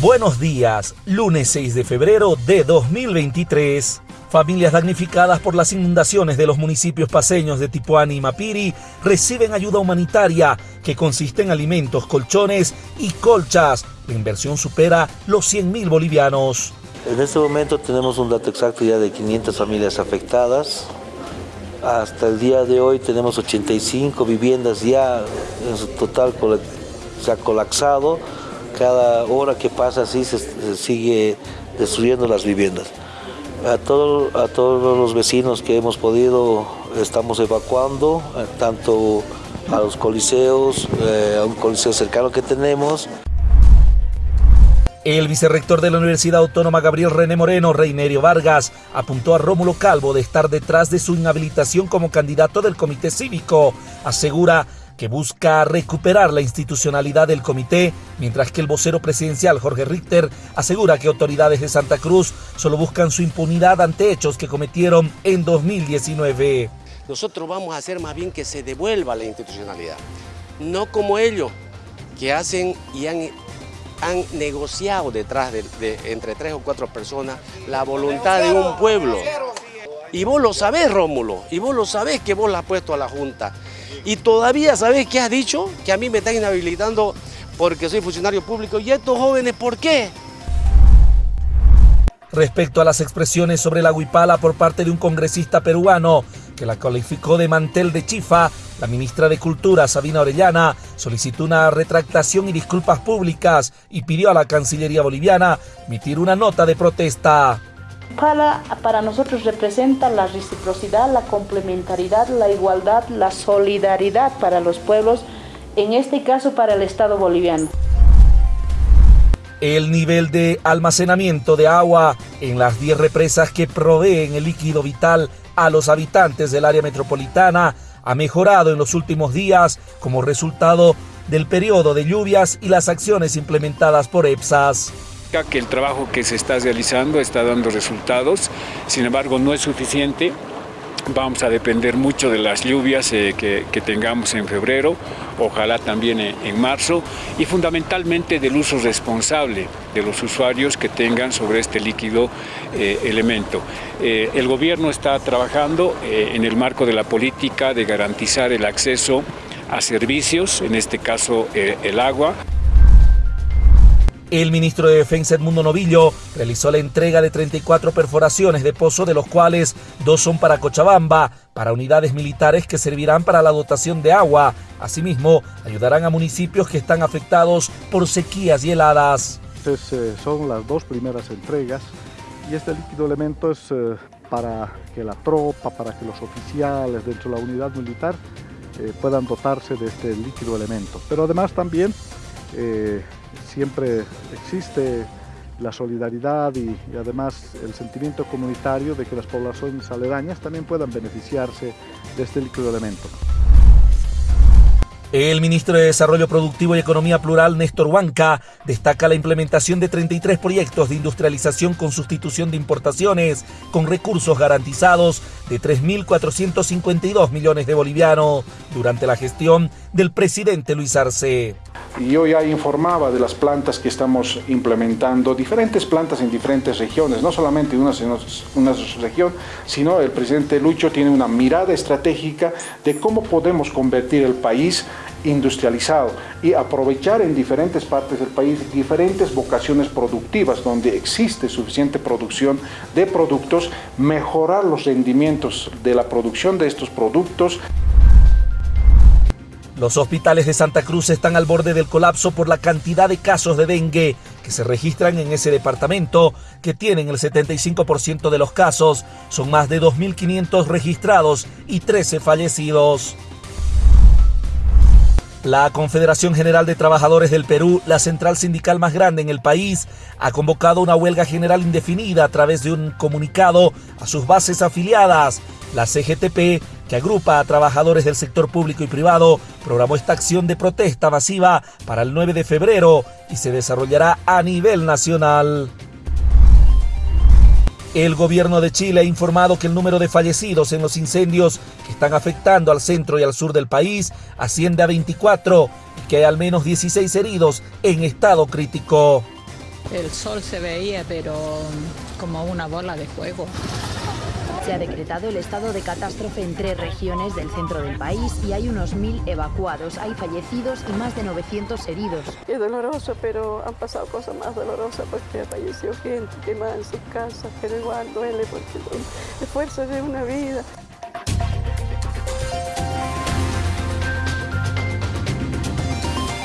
Buenos días, lunes 6 de febrero de 2023. Familias damnificadas por las inundaciones de los municipios paseños de Tipuani y Mapiri reciben ayuda humanitaria que consiste en alimentos, colchones y colchas. La inversión supera los 100 mil bolivianos. En este momento tenemos un dato exacto ya de 500 familias afectadas. Hasta el día de hoy tenemos 85 viviendas ya en su total se ha colapsado cada hora que pasa así se, sigue destruyendo las viviendas. A, todo, a todos los vecinos que hemos podido estamos evacuando, eh, tanto a los coliseos, eh, a un coliseo cercano que tenemos. El vicerrector de la Universidad Autónoma Gabriel René Moreno, Reinerio Vargas, apuntó a Rómulo Calvo de estar detrás de su inhabilitación como candidato del comité cívico. Asegura que busca recuperar la institucionalidad del comité, mientras que el vocero presidencial Jorge Richter asegura que autoridades de Santa Cruz solo buscan su impunidad ante hechos que cometieron en 2019. Nosotros vamos a hacer más bien que se devuelva la institucionalidad, no como ellos que hacen y han, han negociado detrás de, entre tres o cuatro personas la voluntad de un pueblo. Y vos lo sabés, Rómulo, y vos lo sabés que vos la has puesto a la Junta. Y todavía, ¿sabes qué has dicho? Que a mí me están inhabilitando porque soy funcionario público. ¿Y estos jóvenes por qué? Respecto a las expresiones sobre la huipala por parte de un congresista peruano que la calificó de mantel de chifa, la ministra de Cultura, Sabina Orellana, solicitó una retractación y disculpas públicas y pidió a la Cancillería boliviana emitir una nota de protesta. Pala para nosotros representa la reciprocidad, la complementariedad, la igualdad, la solidaridad para los pueblos, en este caso para el Estado boliviano. El nivel de almacenamiento de agua en las 10 represas que proveen el líquido vital a los habitantes del área metropolitana ha mejorado en los últimos días como resultado del periodo de lluvias y las acciones implementadas por EPSAS que el trabajo que se está realizando está dando resultados, sin embargo no es suficiente. Vamos a depender mucho de las lluvias eh, que, tengamos en febrero, ojalá también en, marzo, y fundamentalmente del uso responsable de los usuarios que tengan sobre este líquido eh, elemento. Eh, el gobierno está trabajando en el marco de la política de garantizar el acceso a servicios, en este caso el agua. El ministro de Defensa Edmundo Novillo realizó la entrega de 34 perforaciones de pozo, de los cuales dos son para Cochabamba, para unidades militares que servirán para la dotación de agua. Asimismo, ayudarán a municipios que están afectados por sequías y heladas. Eh, son las dos primeras entregas y este líquido elemento es eh, para que la tropa, para que los oficiales dentro de la unidad militar eh, puedan dotarse de este líquido elemento. Pero además también siempre existe la solidaridad y, además el sentimiento comunitario de que las poblaciones aledañas también puedan beneficiarse de este líquido elemento. El ministro de Desarrollo Productivo y Economía Plural, Néstor Huanca, destaca la implementación de 33 proyectos de industrialización con sustitución de importaciones, con recursos garantizados de 3.452 millones de bolivianos durante la gestión del presidente Luis Arce. Yo ya informaba de las plantas que estamos implementando, diferentes plantas en diferentes regiones, no solamente una, una región, sino el presidente Lucho tiene una mirada estratégica de cómo podemos convertir el país industrializado y aprovechar en diferentes partes del país diferentes vocaciones productivas donde existe suficiente producción de productos, mejorar los rendimientos de la producción de estos productos. Los hospitales de Santa Cruz están al borde del colapso por la cantidad de casos de dengue que se registran en ese departamento, que tienen el 75% de los casos. Son más de 2.500 registrados y 13 fallecidos. La Confederación General de Trabajadores del Perú, la central sindical más grande en el país, ha convocado una huelga general indefinida a través de un comunicado a sus bases afiliadas. La CGTP que agrupa a trabajadores del sector público y privado, programó esta acción de protesta masiva para el 9 de febrero y se desarrollará a nivel nacional. El gobierno de Chile ha informado que el número de fallecidos en los incendios que están afectando al centro y al sur del país asciende a 24 y que hay al menos 16 heridos en estado crítico. El sol se veía, pero como una bola de fuego. Se ha decretado el estado de catástrofe en tres regiones del centro del país y hay unos mil evacuados. Hay fallecidos y más de 900 heridos. Es doloroso, pero han pasado cosas más dolorosas porque falleció gente quemada en sus casas, pero igual duele porque el esfuerzo de una vida.